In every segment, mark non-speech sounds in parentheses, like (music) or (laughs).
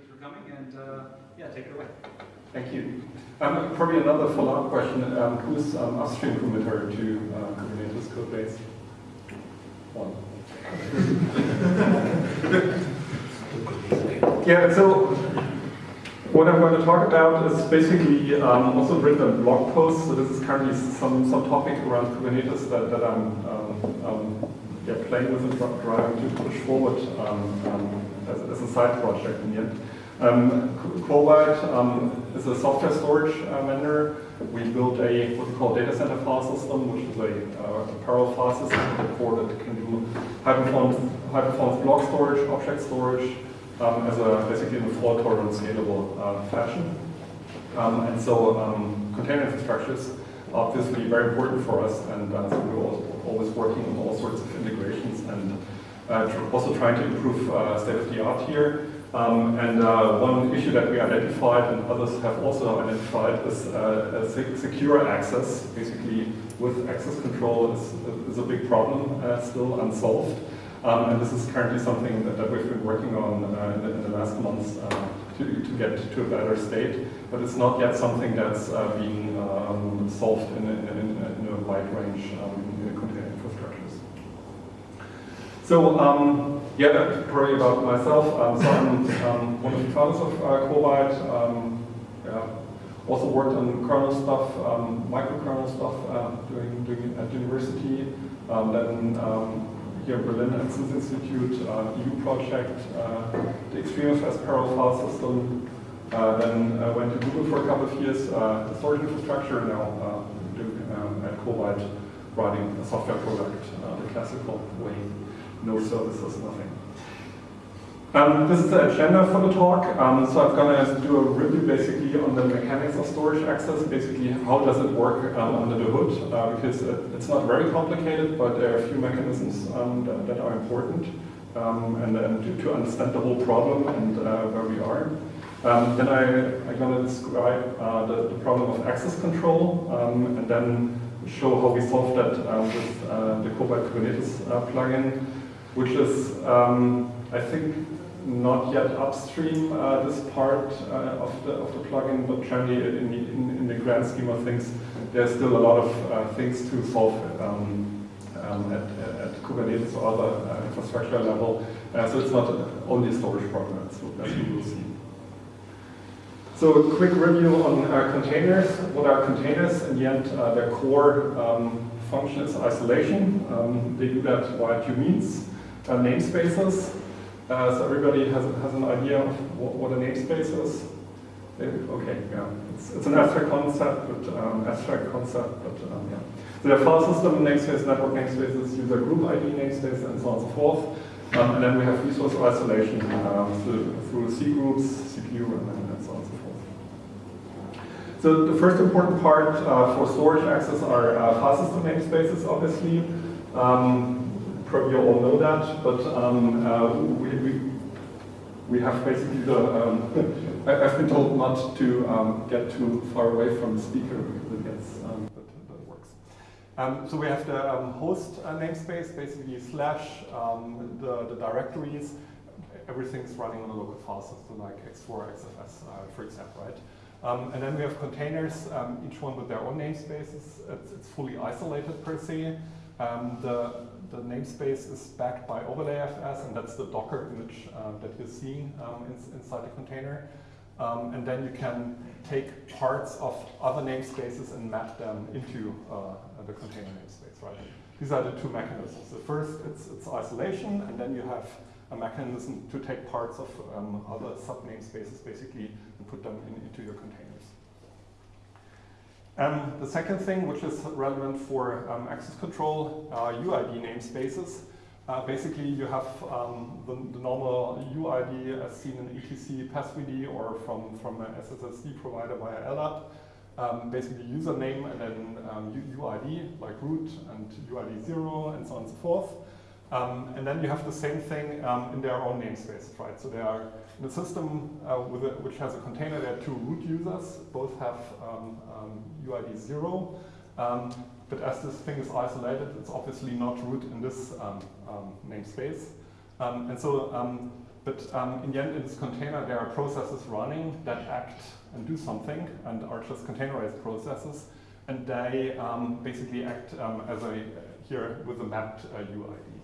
thanks for coming, and uh, yeah, take it away. Thank you. Um, probably another follow-up question. Um, who's um, upstream committer to uh, Kubernetes code base? One. (laughs) yeah, so what I'm going to talk about is basically um, also written blog post. So this is currently some, some topic around Kubernetes that, that I'm um, um, yeah, playing with and driving to push forward um, um, as, as, a side project in the end. Um, um, is a software storage uh, vendor. We built a what we call data center file system, which is a, uh, a parallel file system core that can do high performance, high performance block storage, object storage, um, as a basically in a fault tolerant, scalable uh, fashion. Um, and so um, container infrastructures are obviously very important for us, and uh, so we're always working on all sorts of integrations and also trying to improve uh, state of the art here. Um, and uh, one issue that we identified and others have also identified is uh, secure access. Basically, with access control is, is a big problem uh, still unsolved. Um, and this is currently something that, that we've been working on uh, in the, in, the, last months uh, to, to get to a better state. But it's not yet something that's uh, being um, solved in a, in, in a, wide range um, container infrastructures. So um, yeah, probably about myself. Um, so I'm um, one of the founders of uh, Quobyte. Um, yeah. Also worked on kernel stuff, um, microkernel stuff uh, doing, doing at university. Um, then um, here in Berlin at Institute, uh, EU project, uh, the XtreemFS parallel file system. Uh, then I went to Google for a couple of years, uh, storage infrastructure, now uh, doing, um, at Quobyte writing a software product uh, the classical way no services, nothing. Um, this is the agenda for the talk. Um, so I'm going to do a review basically on the mechanics of storage access, basically how does it work um, under the hood, uh, because it, it's not very complicated, but there are a few mechanisms um, that, that, are important um, and, and to, to, understand the whole problem and uh, where we are. Um, then I, am going to describe uh, the, the, problem of access control and then show how we solve that uh, with uh, the Quobyte Kubernetes uh, plugin which is, um, I think, not yet upstream uh, this part uh, of, the, of the plugin, but generally in the, in, in, the grand scheme of things, there's still a lot of uh, things to solve um, um, at, at, Kubernetes or other uh, infrastructure level. Uh, so it's not only a storage problem, as you will see. So a quick review on uh, containers. What are containers? In the end, their core um, function is isolation. Um, they do that via two means uh, namespaces. Uh, so everybody has, has an idea of what, what a namespace is. Okay, yeah, it's, it's an abstract concept, but um, abstract concept, but um, yeah. So there are file system namespace, network namespaces, user group ID namespace, and so on and so forth. Um, and then we have resource isolation um, through, through C groups, CPU, and, and so on and so forth. So the first important part uh, for storage access are uh, file system namespaces, obviously. Um, probably you all know that, but um, uh, we, we, we have basically the, um, (laughs) I, have been told not to um, get too far away from the speaker because it gets, um, but, it works. Um, so we have the um, host uh, namespace, basically slash the, the directories, everything's running on a local file system like ext4, XFS, uh, for example, right? Um, and then we have containers, um, each one with their own namespaces. It's, it's fully isolated per se. Um, the, the namespace is backed by OverlayFS, and that's the Docker image uh, that you're seeing um, in, inside the container. Um, and then you can take parts of other namespaces and map them into uh, the container namespace, right? These are the two mechanisms. The first, it's, it's isolation, and then you have a mechanism to take parts of um, other sub-namespaces basically and put them in, into your container. Um, the second thing, which is relevant for um, access control, uh, UID namespaces. Uh, basically, you have um, the, the, normal UID as seen in etc passwd or from, from an SSSD provider via LDAP. Um, basically, username and then UID, um, like root and UID 0 and so on and so forth. Um, and then you have the same thing um, in their own namespace, right? So they are in a system uh, a, which has a container, there are two root users, both have um, UID um, 0. Um, but as this thing is isolated, it's obviously not root in this um, namespace. and so but um, in the end, in this container, there are processes running that act and do something and are just containerized processes. And they um, basically act um, as a, here with a mapped uh, UID.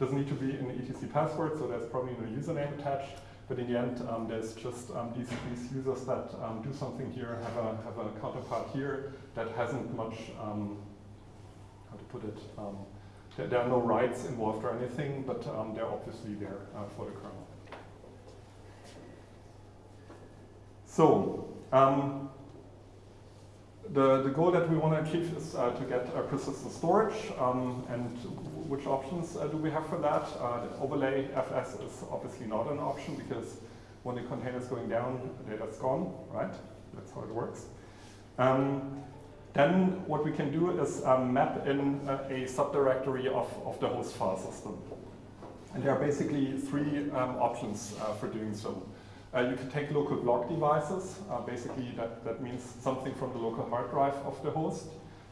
Doesn't need to be an etc password, so there's probably no username attached. But in the end, um, there's just um, these, these users that um, do something here, have a, have a counterpart here that hasn't much, um, how to put it, um, there, there, are no rights involved or anything, but um, they're obviously there uh, for the kernel. So, the, the goal that we want to achieve is uh, to get uh, persistent storage. And which options uh, do we have for that? Uh, overlay FS is obviously not an option because when the container is going down, the data's gone, right? That's how it works. Um, then what we can do is um, map in a, a, subdirectory of, of the host file system. And there are basically three um, options uh, for doing so. Uh, you can take local block devices. Uh, basically, that, that means something from the local hard drive of the host.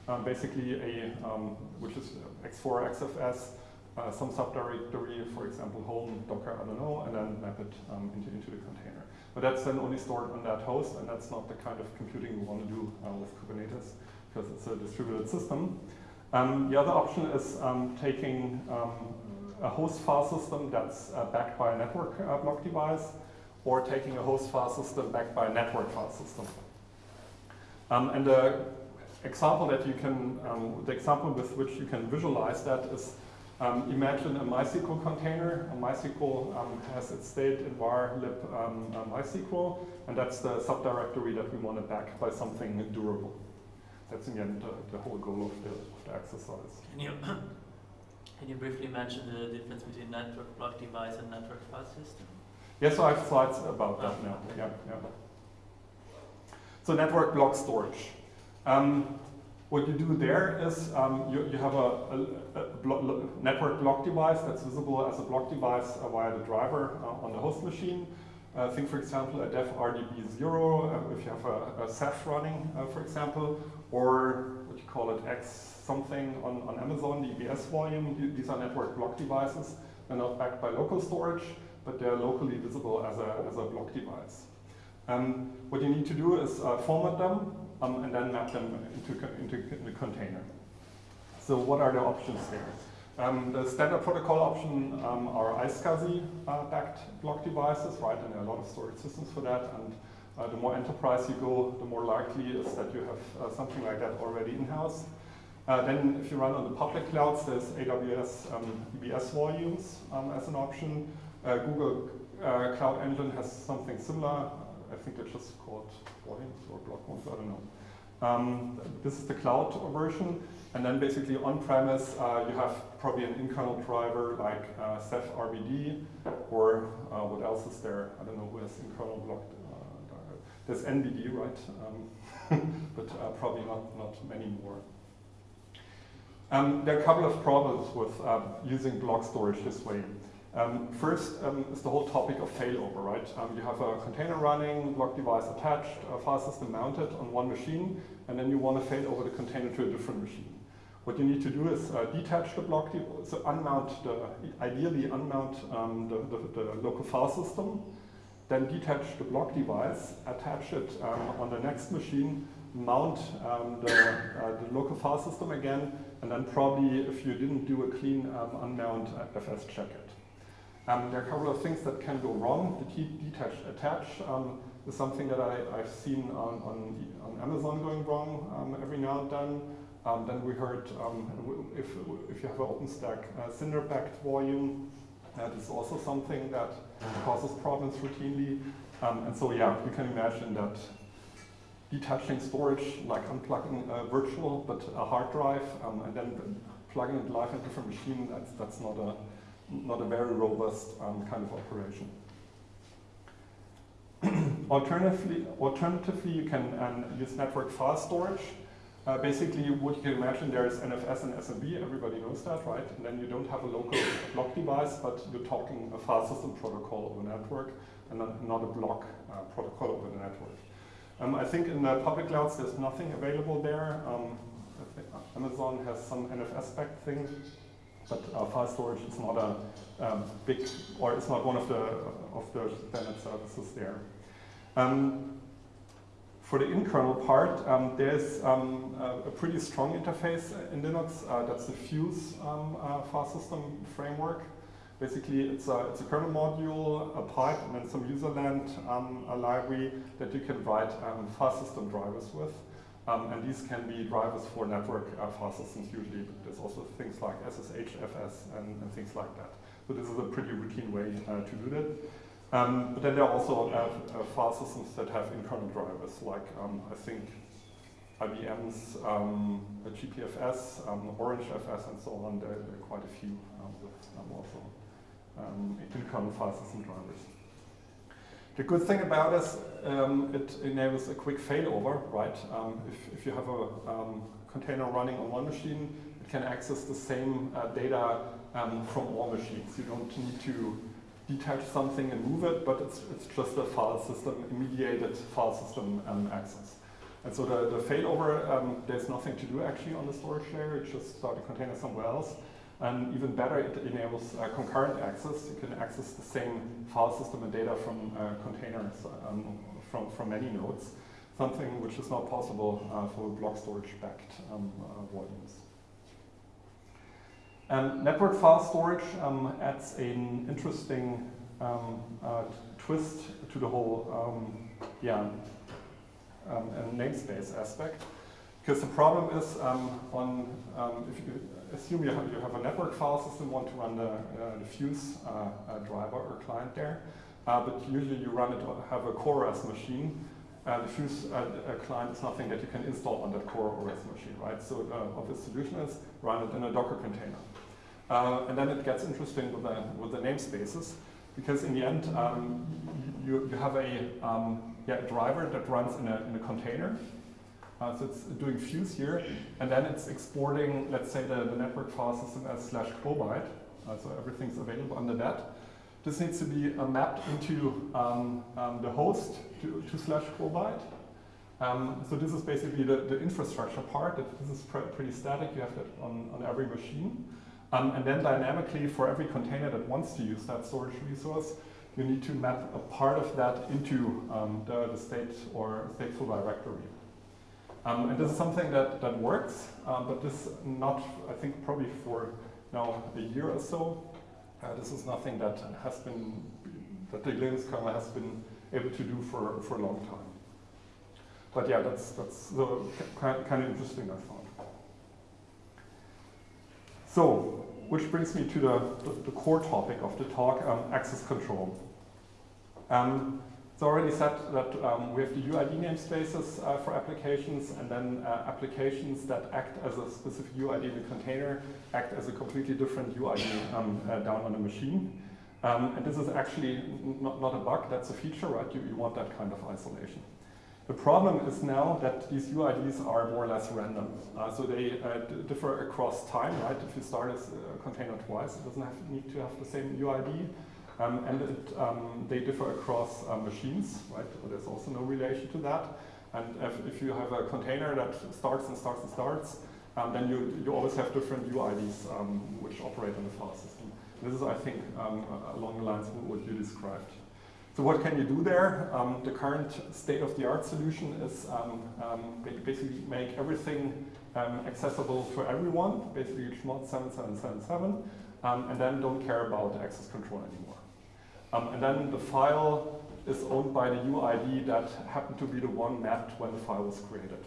Um, basically, a um, which is ext4, XFS, uh, some subdirectory, for example, home, Docker, I don't know, and then map it um, into, into the container. But that's then only stored on that host, and that's not the kind of computing we want to do uh, with Kubernetes, because it's a distributed system. Um, the other option is um, taking um, a host file system that's uh, backed by a network uh, block device, or taking a host file system backed by a network file system. And the example that you can, um, the example with which you can visualize that is um, imagine a MySQL container. A MySQL um, has its state in var lib um, MySQL, and that's the subdirectory that we want to back by something durable. That's in the end the whole goal of the, of the exercise. Can you, (coughs) can you briefly mention the difference between network block device and network file system? Yes, so I have slides about that now. Yeah, yeah. So network block storage. Um, what you do there is um, you, you have a, a, a blo network block device that's visible as a block device uh, via the driver uh, on the host machine. Uh, think, for example, a dev RBD0, uh, if you have a, a Ceph running, uh, for example, or what you call it, X something on, on Amazon, the EBS volume. These are network block devices. They're not backed by local storage but they're locally visible as a, as a block device. Um, what you need to do is uh, format them um, and then map them into, into the container. So what are the options there? Um, the standard protocol option um, are iSCSI uh, backed block devices, right? And there are a lot of storage systems for that. And uh, the more enterprise you go, the more likely is that you have uh, something like that already in-house. Uh, then if you run on the public clouds, there's AWS um, EBS volumes um, as an option. Uh, Google uh, Cloud Engine has something similar. I think they're just called volumes or block ones, I don't know. Um, this is the cloud version. And then basically on-premise, uh, you have probably an internal driver like uh, Ceph RBD, or uh, what else is there? I don't know who has internal block. Uh, there's NBD, right? Um, (laughs) but uh, probably not, not many more. Um, there are a couple of problems with using block storage this way. Um, first um, is the whole topic of failover, right? Um, you have a container running, block device attached, a file system mounted on one machine, and then you want to fail over the container to a different machine. What you need to do is uh, detach the block, so unmount the, ideally unmount um, the, the, the, local file system, then detach the block device, attach it um, on the next machine, mount um, the, uh, the local file system again, and then probably if you didn't do a clean unmount uh, FS check it. Um, there are a couple of things that can go wrong. The detach attach um, is something that I, have seen on, on, on, Amazon going wrong um, every now and then. Um, then we heard um, if, if you have an OpenStack uh, Cinder-backed volume, that is also something that causes problems routinely. Um, and so yeah, you can imagine that detaching storage, like unplugging a virtual but a hard drive, and then plugging it live in a different machine, that's, that's not a not a very robust um, kind of operation. (clears throat) alternatively, alternatively, you can um, use network file storage. Uh, basically, what you can imagine, there is NFS and SMB, everybody knows that, right? And then you don't have a local block device, but you're talking a file system protocol over network, and not, a block uh, protocol over the network. Um, I think in the public clouds, there's nothing available there. Um, Amazon has some NFS-backed thing, but uh, file storage is not a um, big, or it's not one of the of the standard services there. Um, for the in-kernel part, um, there's um, a, a, pretty strong interface in Linux. Uh, that's the Fuse um, uh, file system framework. Basically, it's a, it's a kernel module, a pipe, and then some userland um, a library that you can write um, file system drivers with. Um, and these can be drivers for network uh, file systems usually, but there's also things like SSH, FS, and, and things like that. So this is a pretty routine way uh, to do that. Um, but then there are also uh, uh, file systems that have in-kernel drivers, like um, I think IBM's um, GPFS, um, Orange FS, and so on. There, there are quite a few um, with also in-kernel file system drivers. The good thing about this, um, it enables a quick failover, right? Um, if, if you have a container running on one machine, it can access the same uh, data um, from all machines. You don't need to detach something and move it, but it's, it's just a file system, mediated file system um, access. And so the, the failover, um, there's nothing to do actually on the storage layer, it just start a container somewhere else. And even better, it enables uh, concurrent access. You can access the same file system and data from uh, containers um, from, from many nodes, something which is not possible uh, for block storage backed um, uh, volumes. Um, network file storage um, adds an interesting um, uh, twist to the whole um, yeah, um, namespace aspect. Because the problem is um, on, if you assume you have, you have a network file system, want to run the, uh, the Fuse uh, uh, driver or client there, uh, but usually you run it, have a CoreOS machine, uh, the Fuse client is nothing that you can install on that core OS machine, right? So uh, obvious solution is run it in a Docker container. And then it gets interesting with the, with the namespaces, because in the end, um, you, you have a um, yeah, driver that runs in a, in a container. Uh, so it's doing fuse here, and then it's exporting, let's say, the, the network file system as slash quobyte. Uh, so everything's available under that. This needs to be uh, mapped into um, um, the host to, to slash quobyte. Um, so this is basically the, the infrastructure part. This is pr pretty static. You have that on, on every machine. Um, and then dynamically, for every container that wants to use that storage resource, you need to map a part of that into um, the, the, state or stateful directory. Um, and this is something that, that works, um, but this not, I think, probably for now a year or so. Uh, this is nothing that has been, that the Linux kernel has been able to do for, for a long time. But yeah, that's, that's the, kind of interesting, I thought. So, which brings me to the, the, the core topic of the talk, um, access control. Um, it's already said that um, we have the UID namespaces uh, for applications and then uh, applications that act as a specific UID in a container act as a completely different UID um, uh, down on a machine. Um, and this is actually not, not a bug, that's a feature, right? You, you want that kind of isolation. The problem is now that these UIDs are more or less random. Uh, so they uh, differ across time, right? If you start a container twice, it doesn't have, need to have the same UID. Um, and it, um, they differ across uh, machines, right? There's also no relation to that. And if, if, you have a container that starts and starts and starts, um, then you, you always have different UIDs um, which operate on the file system. This is, I think, um, along the lines of what you described. So what can you do there? The current state-of-the-art solution is basically make everything accessible for everyone, basically Chmod 7777, um, and then don't care about access control anymore. Um, and then the file is owned by the UID that happened to be the one mapped when the file was created.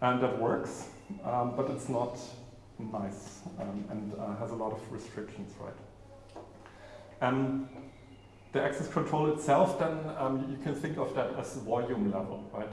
And that works, but it's not nice and uh, has a lot of restrictions, right? Um, the access control itself, then um, you can think of that as volume level, right?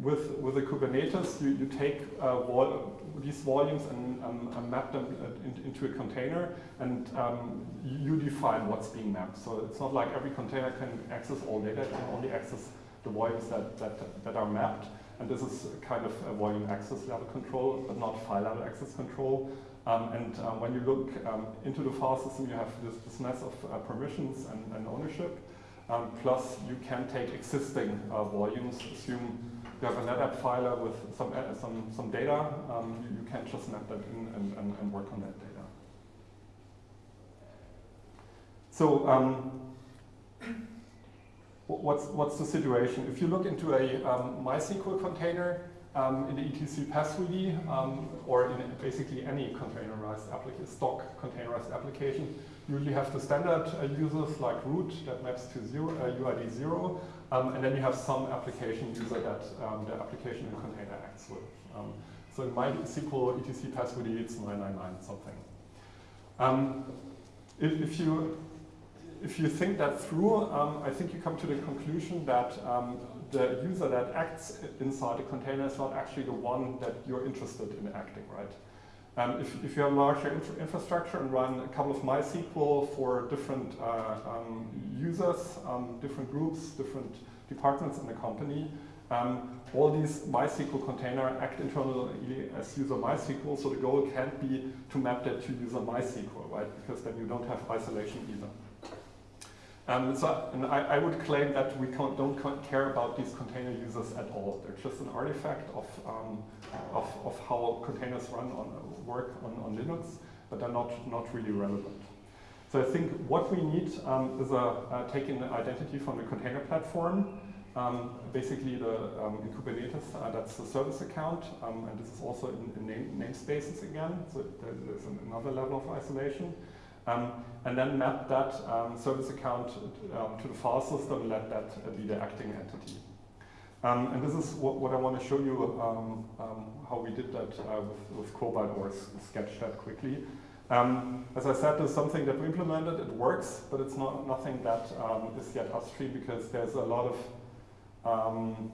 With with the Kubernetes, you, you take uh, vol these volumes and, um, and map them uh, in, into a container, and um, you define what's being mapped. So it's not like every container can access all data; it can only access the volumes that that that are mapped. And this is kind of a volume access level control, but not file level access control. Um, and um, when you look um, into the file system, you have this, this mess of uh, permissions and, and ownership. Um, plus, you can take existing uh, volumes. Assume you have a NetApp filer with some, uh, some, some data, um, you, you, can just map that in and, and, and work on that data. So um, what's, what's the situation? If you look into a um, MySQL container, um, in the etc passwd um, or in basically any containerized stock containerized application, you usually have the standard uh, users like root that maps to zero, uh, UID 0, um, and then you have some application user that um, the application in container acts with. Um, so in MySQL etc passwd it's 999 something. Um, if, if, you if you think that through, um, I think you come to the conclusion that um, the user that acts inside the container is not actually the one that you're interested in acting, right? Um, if, if you have a larger infra infrastructure and run a couple of MySQL for different uh, um, users, um, different groups, different departments in the company, um, all these MySQL container act internally as user MySQL, so the goal can't be to map that to user MySQL, right? Because then you don't have isolation either. Um, so, and I, I, would claim that we don't care about these container users at all. They're just an artifact of, um, of, of, how containers run on work on, on Linux, but they're not, not really relevant. So I think what we need um, is a, uh, taking identity from the container platform, um, basically the um, in Kubernetes, uh, that's the service account, um, and this is also in, in name, namespaces again, so there's another level of isolation. Um, and then map that um, service account um, to the file system and let that be the acting entity. Um, and this is what, what I want to show you um, um, how we did that uh, with, with Quobyte or sketch that quickly. as I said, there's something that we implemented, it works, but it's not nothing that is yet upstream because there's a lot of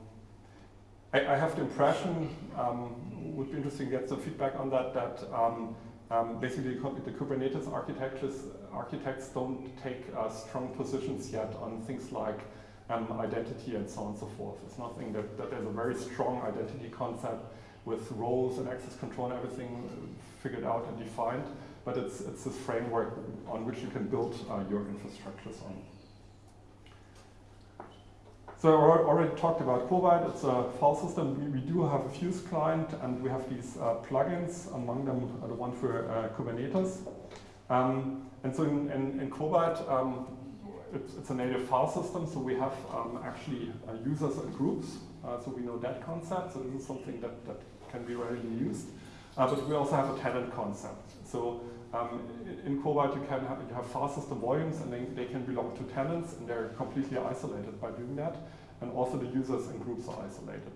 I, I, have the impression, um, would be interesting to get some feedback on that, that um, um, basically, the Kubernetes architectures, architects don't take uh, strong positions yet on things like um, identity and so on and so forth. It's nothing that, that there's a very strong identity concept with roles and access control and everything figured out and defined, but it's, it's this framework on which you can build uh, your infrastructures on. So I already talked about Quobyte. It's a file system. We, we do have a Fuse client, and we have these uh, plugins, among them uh, the one for uh, Kubernetes. Um, and so in, in, in Quobyte, um, it's, it's, a native file system, so we have um, actually uh, users and groups. Uh, so we know that concept. So this is something that, that can be readily used. Uh, but we also have a tenant concept. So um, in Quobyte, you can have, you have file system volumes, and they, they can belong to tenants, and they're completely isolated by doing that. And also the users and groups are isolated.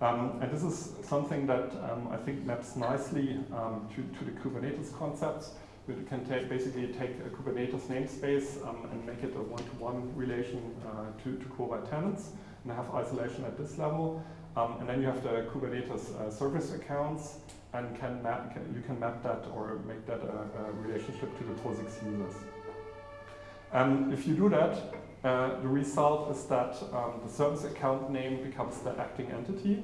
Um, and this is something that um, I think maps nicely um, to, to the Kubernetes concepts. We can take, basically take a Kubernetes namespace um, and make it a one-to-one -one relation uh, to, to Quobyte tenants and have isolation at this level. Um, and then you have the Kubernetes uh, service accounts and can map, can, you can map that or make that a, a relationship to the POSIX users. And if you do that, uh, the result is that um, the service account name becomes the acting entity.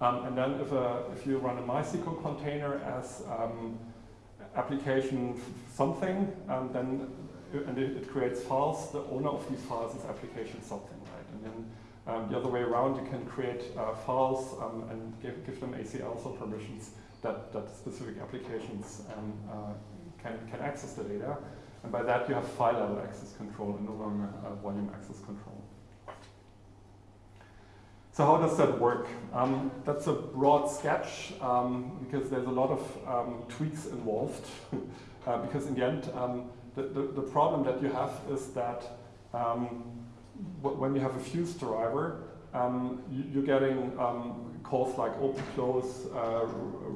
Um, and then if, a, if you run a MySQL container as um, application something, um, then and it, it, creates files, the owner of these files is application something, right? And then um, the other way around, you can create uh, files um, and give, give them ACLs or permissions that, that specific applications um, uh, can, can access the data. And by that you have file level access control and no longer uh, volume access control. So how does that work? Um, that's a broad sketch um, because there's a lot of um, tweaks involved. (laughs) uh, because in the end, um, the, the, the, problem that you have is that when you have a fuse driver, you, are getting calls like open, close, uh,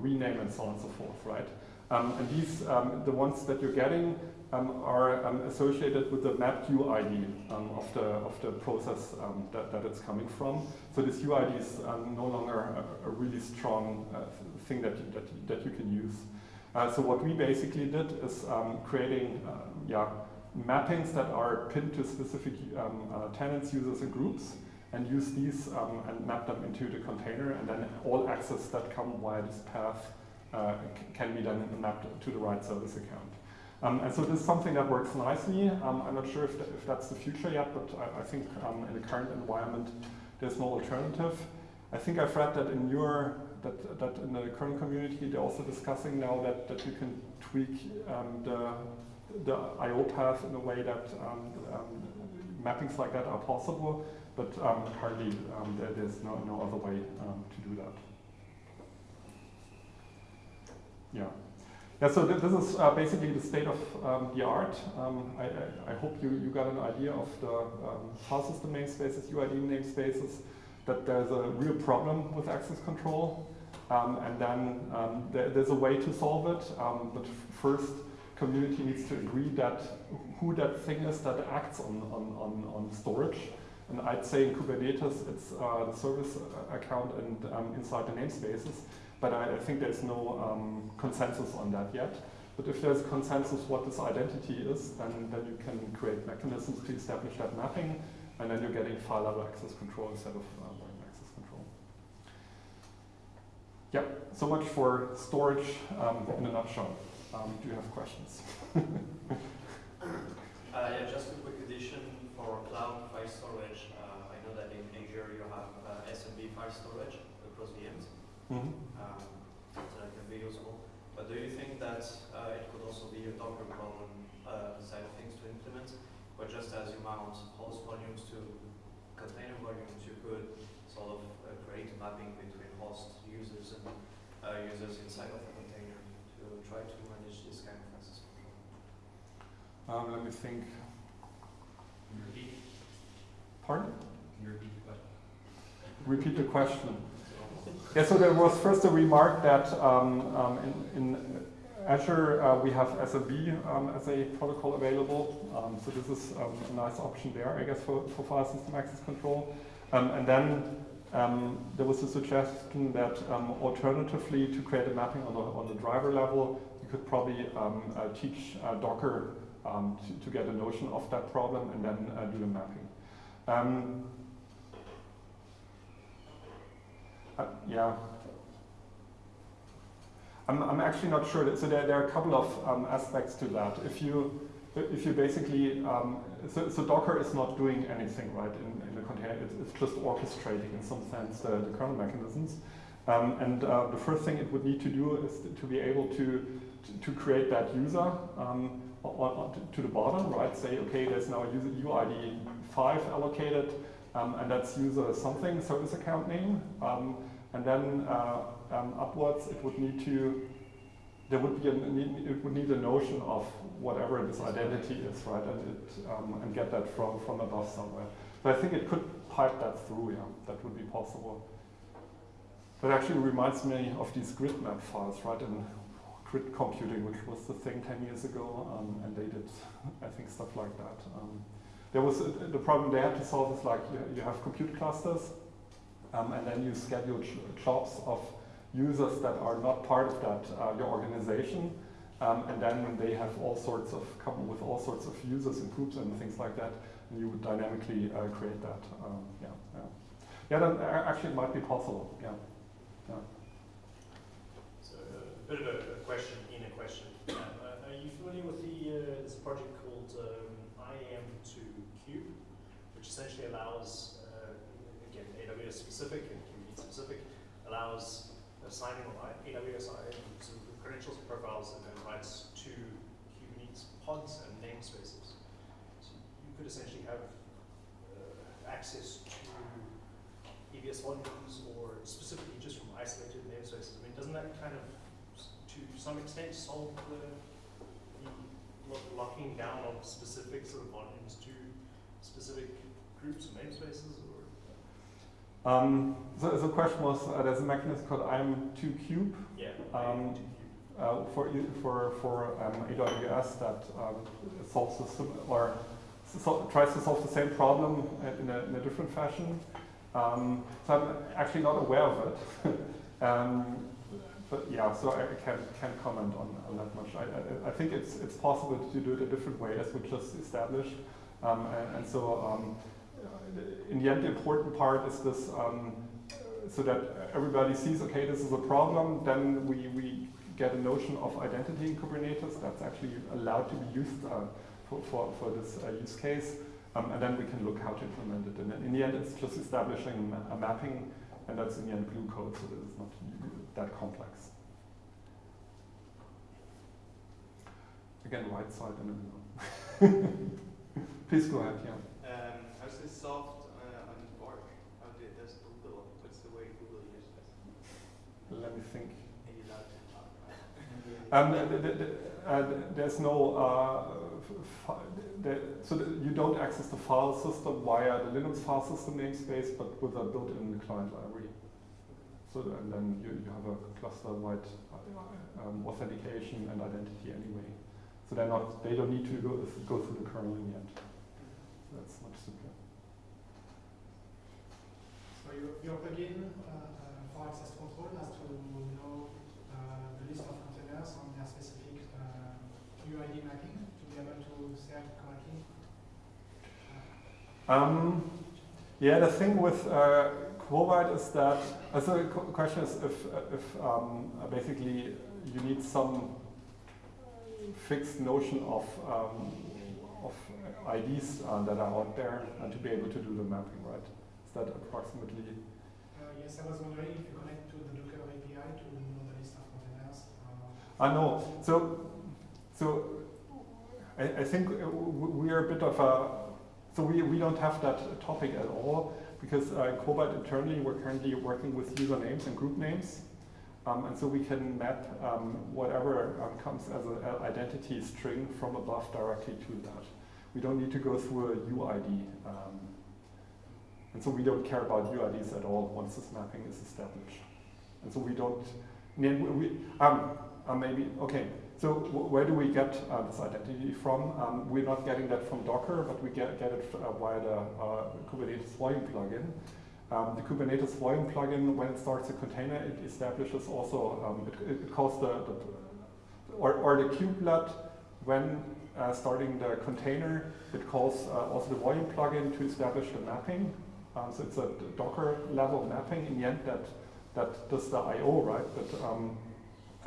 rename, and so on and so forth, right? Um, and these, um, the ones that you're getting, um, are um, associated with the mapped UID um, of the of the process um, that, that it's coming from. So this UID is no longer a, a really strong uh, thing that you, that, that you can use. Uh, so what we basically did is creating yeah mappings that are pinned to specific uh, tenants, users, and groups and use these um, and map them into the container and then all access that come via this path uh, can be then mapped to the right service account. Um, and so this is something that works nicely. Um, I'm not sure if, if that's the future yet, but I, I think um, in the current environment there's no alternative. I think I've read that in your that, that in the current community they're also discussing now that, that you can tweak um, the, the I.O. path in a way that um, mappings like that are possible, but um, um, there, there's no, no other way um, to do that. Yeah. Yeah, so th this is uh, basically the state of um, the art. Um, I, I, I, hope you, you got an idea of the um, file system namespaces, UID namespaces, that there's a real problem with access control. Um, and then um, there, there's a way to solve it, but first community needs to agree that who that thing is that acts on, on, on, on storage. And I'd say in Kubernetes, it's uh, the service account and inside the namespaces but I, I think there's no um, consensus on that yet. But if there's consensus what this identity is, then, then you can create mechanisms to establish that mapping, and then you're getting file level access control instead of uh, access control. Yeah, so much for storage um, in a nutshell. Um, do you have questions? (laughs) uh, yeah, just a quick addition for cloud file storage. Uh, I know that in Azure you have uh, SMB file storage across VMs. Mm -hmm. um, so that can be useful. But do you think that uh, it could also be a Docker problem uh, side of things to implement, but just as you mount host volumes to container volumes, you could sort of uh, create a mapping between host users and uh, users inside of a container to try to manage this kind of access control? Um, let me think. Can you repeat? Pardon? Can you repeat the question? Repeat the question. Yeah, so there was first a remark that um, um, in, in, Azure uh, we have SMB um, as a protocol available. Um, so this is um, a nice option there, I guess, for, for file system access control. Um, and then there was a suggestion that alternatively to create a mapping on the, on the driver level, you could probably uh, teach uh, Docker to, to, get a notion of that problem and then uh, do the mapping. Uh, yeah. I'm, I'm actually not sure. That, so there, there are a couple of um, aspects to that. If you if you basically, um, so, so, Docker is not doing anything, right, in, in the container. It's, it's, just orchestrating, in some sense, the, the kernel mechanisms. Um, and uh, the first thing it would need to do is to be able to, to, to create that user um, to the bottom, right? Say, okay, there's now a user UID 5 allocated, um, and that's user something, service account name. And then uh, um, upwards, it would need to, there would be a, it would need a notion of whatever this identity is, right? And, it, um, and get that from, from above somewhere. But I think it could pipe that through, yeah, that would be possible. That actually reminds me of these grid map files, right? In grid computing, which was the thing 10 years ago, um, and they did, I think, stuff like that. Um, there was a, the problem they had to solve is like you, you have compute clusters, um, and then you schedule jobs of users that are not part of that uh, your organization, um, and then they have all sorts of come with all sorts of users and groups and things like that, and you would dynamically uh, create that. Um, yeah, yeah, yeah. Then uh, actually, it might be possible. Yeah, yeah. So a bit of a, question in a question. Um, uh, are you familiar with the uh, this project called um, IAM2Kube, which essentially allows AWS specific and Kubernetes specific, allows assigning AWS credentials and profiles and then writes to Kubernetes pods and namespaces. So you could essentially have uh, access to EBS volumes or specifically just from isolated namespaces. I mean, doesn't that kind of, to some extent, solve the, the locking down of specific sort of volumes to specific groups or namespaces? Um, so the question was, uh, there's a mechanism called IAM2Kube. Yeah. Um, uh, for for for um, AWS that um, solves the or so tries to solve the same problem in a, in a different fashion. Um, so I'm actually not aware of it. (laughs) Um, but yeah, so I can't can't comment on, on that much. I, I, I think it's it's possible to do it a different way as we just established, um, and, and, so in the end, the important part is this, um, so that everybody sees, okay, this is a problem, then we, we get a notion of identity in Kubernetes that's actually allowed to be used uh, for, for, for, this uh, use case. Um, and then we can look how to implement it. And in the end, it's just establishing a mapping and that's in the end glue code, so it's not that complex. Again, right side in the middle. (laughs) Please go ahead, yeah. Um, how's this solved uh, on Borg? How did does Google? What's the way Google uses this? Let me think. Are you allowed to talk? Um, the, the, the, uh, there's no, uh, so you don't access the file system via the Linux file system namespace, but with a built-in client library. So and then you, you have a cluster-wide uh, um, authentication and identity anyway. So they're not, they don't need to go, go through the kernel in the end. That's much simpler. So your, your plugin uh, uh, for access control has to UID mapping to be able to serve correctly. Um, yeah, the thing with uh, Quobyte is that, uh, so the question is if, if um, uh, basically you need some fixed notion of, um, of IDs uh, that are out there and to be able to do the mapping, right? Is that approximately? Uh, yes, I was wondering if you connect to the Docker API to know the list of containers. Uh, I know. So, so I, I think uh, we are a bit of a, so we, we don't have that topic at all because uh, Quobyte internally we're currently working with usernames and group names. Um, and so we can map um, whatever um, comes as an identity string from above directly to that. We don't need to go through a UID. Um, and so we don't care about UIDs at all once this mapping is established. And so we don't, we, um, uh, maybe, okay, so where do we get uh, this identity from? Um, we're not getting that from Docker, but we get, get it uh, via the uh, Kubernetes volume plugin. Um, the Kubernetes volume plugin, when it starts a container, it establishes also, um, it, it calls the, the or, or the kubelet, when uh, starting the container, it calls uh, also the volume plugin to establish the mapping. Um, so it's a Docker level mapping in the end that, that does the I.O., right? But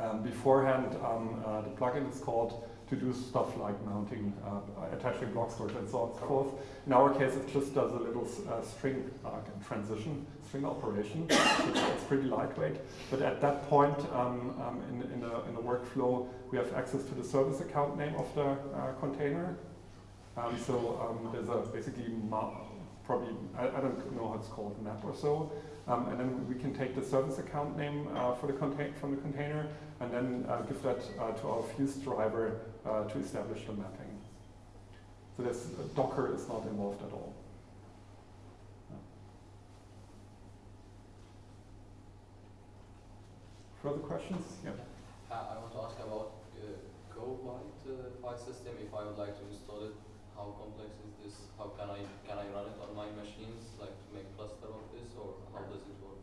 um, beforehand, um, uh, the plugin is called to do stuff like mounting, uh, attaching block storage and so on and so forth. In our case, it just does a little uh, string uh, transition, string operation. (coughs) it's, pretty lightweight. But at that point um, um, in, in, the, in the workflow, we have access to the service account name of the uh, container. Um, so um, there's a basically probably, I, I don't know how it's called, map or so. Um, and then we can take the service account name uh, for the from the container and then uh, give that uh, to our Fuse driver uh, to establish the mapping. So this Docker is not involved at all. Yeah. Further questions? Yeah. Uh, I want to ask about uh, Quobyte uh, file system. If I would like to install it, how complex is this? How can I can I run it on my machines, like to make cluster of this, or how does it work?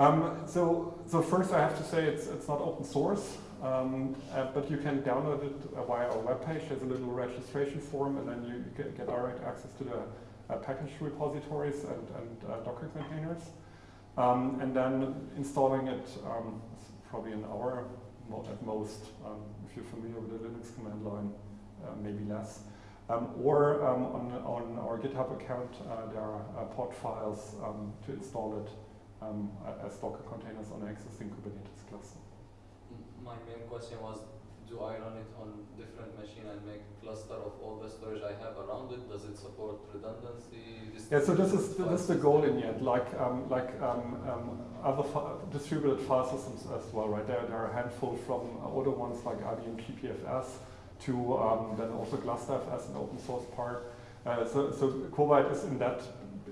Um, so, so first I have to say it's, it's not open source, um, uh, but you can download it via our webpage. There's a little registration form, and then you get, get direct access to the uh, package repositories and, and uh, Docker containers. Um, and then installing it um, probably an hour at most, um, if you're familiar with the Linux command line, uh, maybe less. Um, or um, on, on our GitHub account, uh, there are uh, pod files um, to install it um, as Docker containers on an existing Kubernetes cluster. My main question was, do I run it on different machine and make a cluster of all the storage I have around it? Does it support redundancy? Yeah, so this is this is the goal in yet, like um, like um, um, other fi- distributed file systems as well, right? There, there are a handful from older ones like IBM GPFS to um, then also Gluster and open source part. Uh, so so Quobyte is in that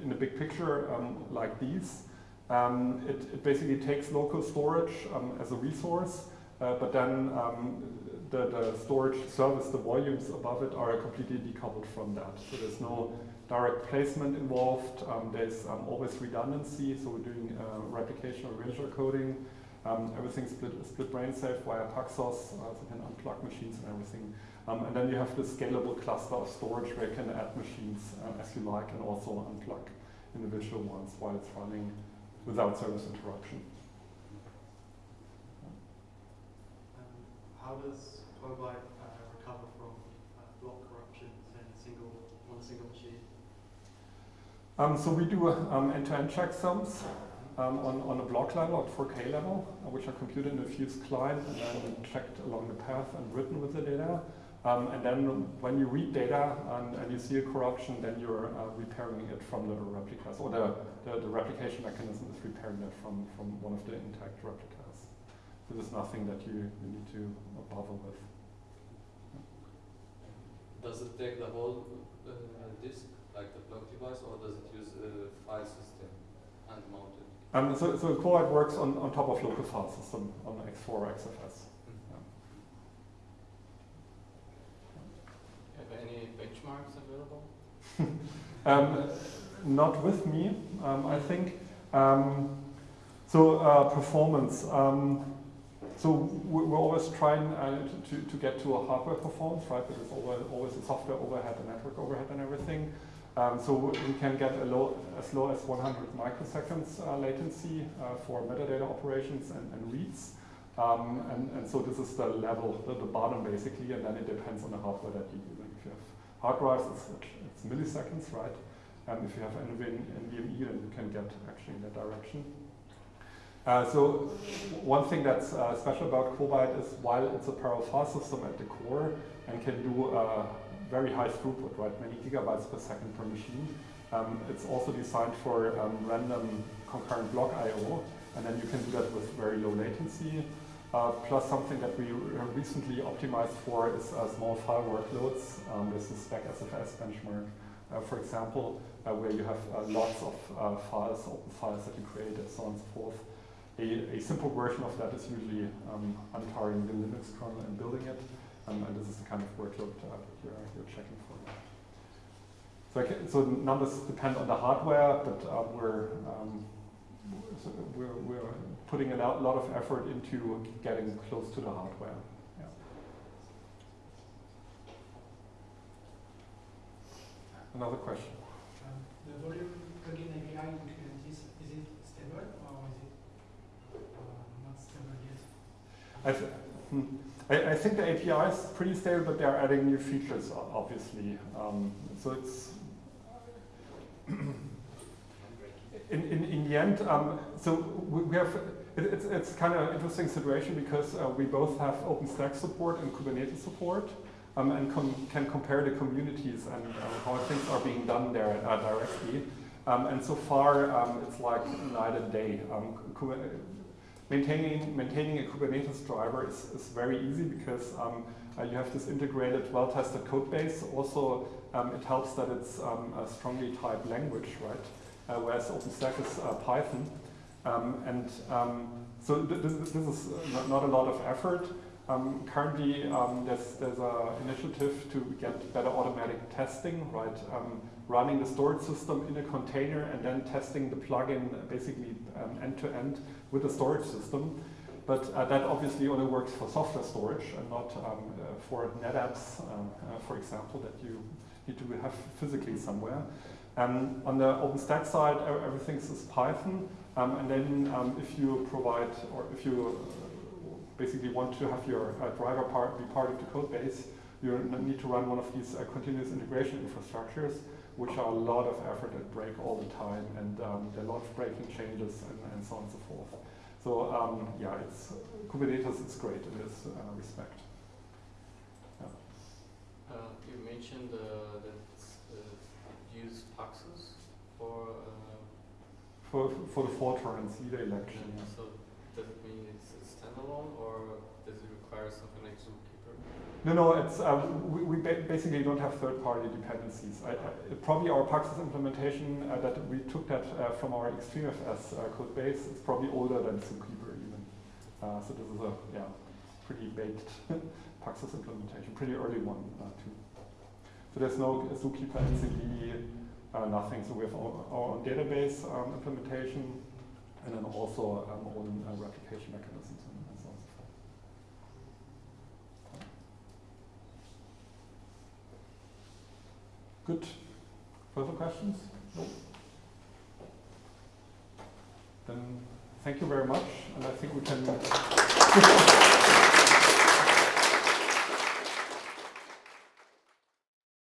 in the big picture um, like these. Um, it, it basically takes local storage um, as a resource, uh, but then um, the, the storage service, the volumes above it are completely decoupled from that. So there's no direct placement involved. Um, there's um, always redundancy, so we're doing uh, replication or erasure coding. Um, everything's split, split brain safe via Paxos, uh, so you can unplug machines and everything. And then you have this scalable cluster of storage where you can add machines as you like and also unplug individual ones while it's running without service interruption. Um, how does Quobyte uh, recover from uh, block corruption in a single, one single machine? Um, so we do um, end-to-end checksums. um, on, on a block level, at 4K level, uh, which are computed in a fused client and then checked along the path and written with the data. Um, and then when you read data and, and you see a corruption, then you're uh, repairing it from the replicas, or the, the, the, replication mechanism is repairing it from, from one of the intact replicas. This is nothing that you, you need to bother with. Does it take the whole uh, disk, like the block device, or does it use a file system hand mounted? Um, so, so Quobyte works on, on top of local file system on ext4 or XFS. Any benchmarks available? (laughs) um, not with me, um, I think. Um, so uh, performance. Um, so we're always trying uh, to, to get to a hardware performance, right? But it's always, always a software overhead, a network overhead and everything. Um, so we can get low, as low as 100 microseconds uh, latency uh, for metadata operations and, and reads. Um, and, and, so this is the level, the, the, bottom basically, and then it depends on the hardware that you use. If you have hard drives, it's, it's milliseconds, right? And if you have NVMe, then you can get actually in that direction. Uh, so one thing that's uh, special about Quobyte is while it's a parallel file system at the core and can do uh, very high throughput, right, many gigabytes per second per machine, um, it's also designed for um, random concurrent block I.O. And then you can do that with very low latency. Uh, plus something that we recently optimized for is uh, small file workloads. Um, this is Spec SFS benchmark, uh, for example, uh, where you have uh, lots of files, open files that you create and so on and so forth. A, a simple version of that is usually um, untarring the Linux kernel and building it. Um, and this is the kind of workload you're, you're checking for. So, can, so numbers depend on the hardware, but we're um, we're, we're putting a lot of effort into getting close to the hardware. Yeah. Another question. Um, the volume plugin API in Kubernetes, is it stable or is it uh, not stable yet? I, th hmm, I, I, think the API is pretty stable, but they're adding new features, obviously. Um, so it's (clears throat) in, in, in the end, um, so we, have, it, it's, it's kind of an interesting situation because uh, we both have OpenStack support and Kubernetes support um, and com can compare the communities and uh, how things are being done there uh, directly. Um, and so far, um, it's like night and day. Um, maintaining, maintaining a Kubernetes driver is, is very easy because um, uh, you have this integrated, well-tested code base. Also, it helps that it's a strongly typed language, right? Uh, whereas OpenStack is uh, Python. Um, and um, so th this, this, is not, not, a lot of effort. Um, currently, um, there's, there's an initiative to get better automatic testing, right? Um, running the storage system in a container and then testing the plugin basically um, end to end with the storage system. But uh, that obviously only works for software storage and not uh, for NetApps, uh, for example, that you need to have physically somewhere. Um, on the OpenStack side, everything is Python. Um, and then um, if you provide, or if you uh, basically want to have your uh, driver part be part of the code base, you need to run one of these uh, continuous integration infrastructures, which are a lot of effort and break all the time, and um, there are a lot of breaking changes and, and so on and so forth. So um, yeah, it's Kubernetes is great in this uh, respect. Yeah. Uh, you mentioned uh, that use Paxos for uh, for for the Fortran leader election. Yeah, so does it mean it's standalone, or does it require something like Zookeeper? No, no. It's uh, we, we ba basically don't have third-party dependencies. I, I, probably our Paxos implementation uh, that we took that uh, from our XtreemFS uh, code base is probably older than Zookeeper even. Uh, so this is a yeah pretty baked (laughs) Paxos implementation, pretty early one uh, too. So there's no Zookeeper etcd, uh, nothing. So we have our, our own database um, implementation and then also um, own uh, replication mechanisms and, so on. Good. Further questions? No. Then thank you very much, and I think we can. (laughs)